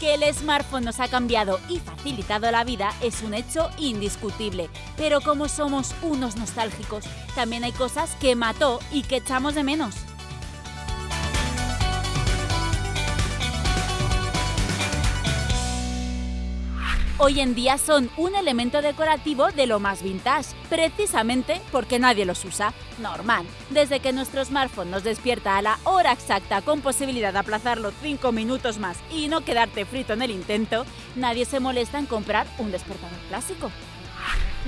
Que el smartphone nos ha cambiado y facilitado la vida es un hecho indiscutible, pero como somos unos nostálgicos, también hay cosas que mató y que echamos de menos. Hoy en día son un elemento decorativo de lo más vintage, precisamente porque nadie los usa. Normal, desde que nuestro smartphone nos despierta a la hora exacta con posibilidad de aplazarlo 5 minutos más y no quedarte frito en el intento, nadie se molesta en comprar un despertador clásico.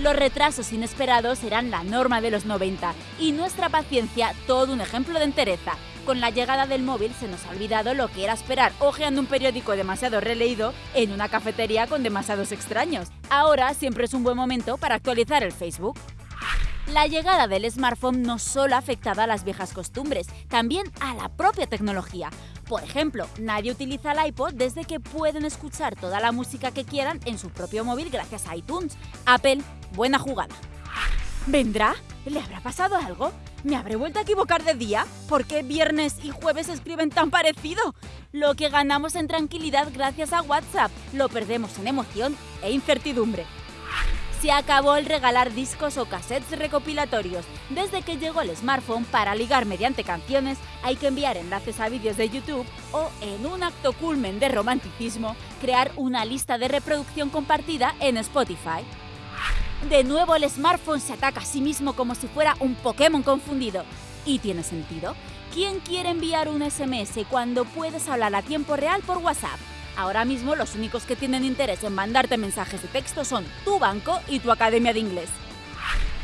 Los retrasos inesperados eran la norma de los 90 y nuestra paciencia todo un ejemplo de entereza. Con la llegada del móvil se nos ha olvidado lo que era esperar hojeando un periódico demasiado releído en una cafetería con demasiados extraños. Ahora siempre es un buen momento para actualizar el Facebook. La llegada del smartphone no solo ha afectado a las viejas costumbres, también a la propia tecnología. Por ejemplo, nadie utiliza el iPod desde que pueden escuchar toda la música que quieran en su propio móvil gracias a iTunes. Apple, buena jugada. ¿Vendrá? ¿Le habrá pasado algo? ¿Me habré vuelto a equivocar de día? ¿Por qué viernes y jueves escriben tan parecido? Lo que ganamos en tranquilidad gracias a WhatsApp lo perdemos en emoción e incertidumbre. Se acabó el regalar discos o cassettes recopilatorios. Desde que llegó el smartphone para ligar mediante canciones, hay que enviar enlaces a vídeos de YouTube o, en un acto culmen de romanticismo, crear una lista de reproducción compartida en Spotify. De nuevo el smartphone se ataca a sí mismo como si fuera un Pokémon confundido. ¿Y tiene sentido? ¿Quién quiere enviar un SMS cuando puedes hablar a tiempo real por WhatsApp? Ahora mismo los únicos que tienen interés en mandarte mensajes de texto son tu banco y tu academia de inglés.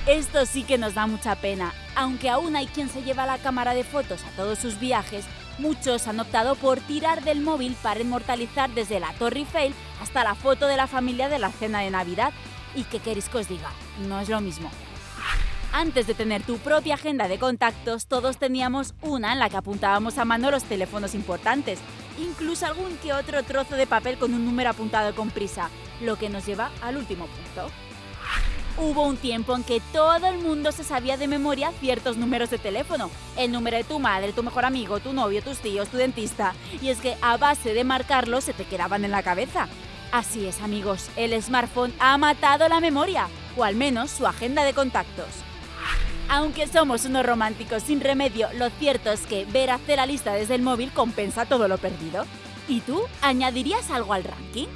Esto sí que nos da mucha pena. Aunque aún hay quien se lleva la cámara de fotos a todos sus viajes, muchos han optado por tirar del móvil para inmortalizar desde la Torre Eiffel hasta la foto de la familia de la cena de Navidad ¿Y qué queréis que os diga? No es lo mismo. Antes de tener tu propia agenda de contactos, todos teníamos una en la que apuntábamos a mano los teléfonos importantes, incluso algún que otro trozo de papel con un número apuntado con prisa, lo que nos lleva al último punto. Hubo un tiempo en que todo el mundo se sabía de memoria ciertos números de teléfono, el número de tu madre, tu mejor amigo, tu novio, tus tíos, tu dentista, y es que a base de marcarlos se te quedaban en la cabeza. Así es amigos, el smartphone ha matado la memoria, o al menos su agenda de contactos. Aunque somos unos románticos sin remedio, lo cierto es que ver hacer la lista desde el móvil compensa todo lo perdido. ¿Y tú? ¿Añadirías algo al ranking?